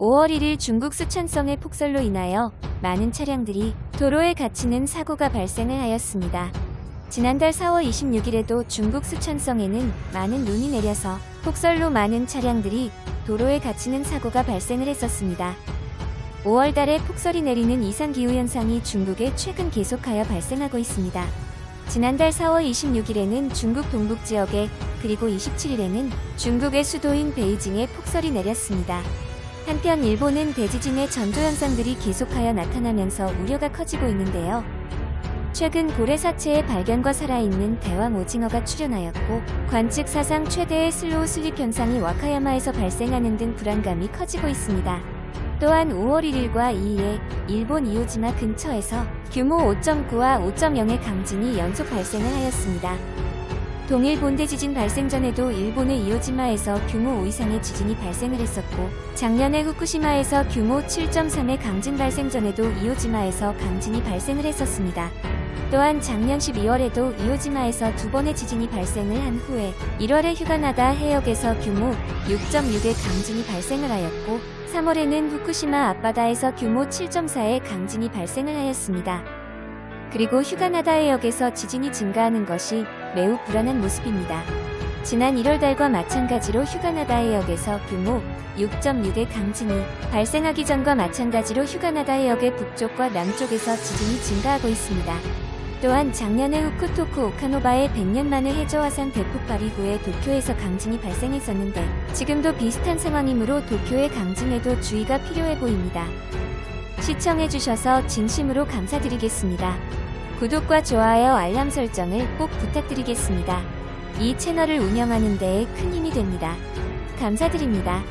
5월 1일 중국 수천성의 폭설로 인하여 많은 차량들이 도로에 갇히는 사고가 발생을 하였습니다. 지난달 4월 26일에도 중국 수천성에는 많은 눈이 내려서 폭설로 많은 차량들이 도로에 갇히는 사고가 발생을 했었습니다. 5월 달에 폭설이 내리는 이상기후 현상이 중국에 최근 계속하여 발생하고 있습니다. 지난달 4월 26일에는 중국 동북 지역에 그리고 27일에는 중국의 수도인 베이징에 폭설이 내렸습니다. 한편 일본은 대지진의 전조 현상들이 계속하여 나타나면서 우려가 커지고 있는데요. 최근 고래 사체의 발견과 살아있는 대왕 오징어가 출현하였고 관측 사상 최대의 slow slip 현상이 와카야마에서 발생하는 등 불안감이 커지고 있습니다. 또한 5월 1일과 2일에 일본 이오지마 근처에서 규모 5.9와 5.0의 강진이 연속 발생을 하였습니다. 동일 본대 지진 발생 전에도 일본의 이오지마에서 규모 5 이상의 지진이 발생을 했었고 작년에 후쿠시마에서 규모 7.3의 강진 발생 전에도 이오지마에서 강진이 발생을 했었습니다. 또한 작년 12월에도 이오지마에서 두 번의 지진이 발생을 한 후에 1월에 휴가나다 해역에서 규모 6.6의 강진이 발생을 하였고 3월에는 후쿠시마 앞바다에서 규모 7.4의 강진이 발생을 하였습니다. 그리고 휴가나다 해역에서 지진이 증가하는 것이 매우 불안한 모습입니다. 지난 1월 달과 마찬가지로 휴가나다 해역에서 규모 6.6의 강진이 발생하기 전과 마찬가지로 휴가나다 해역의 북쪽과 남쪽에서 지진이 증가하고 있습니다. 또한 작년에 후쿠토쿠 오카노바의 100년 만에 해저화산 대폭발 이후에 도쿄에서 강진이 발생했었는데 지금도 비슷한 상황이므로 도쿄의 강진에도 주의가 필요해 보입니다. 시청해주셔서 진심으로 감사드리겠습니다. 구독과 좋아요 알람 설정을 꼭 부탁드리겠습니다. 이 채널을 운영하는 데에 큰 힘이 됩니다. 감사드립니다.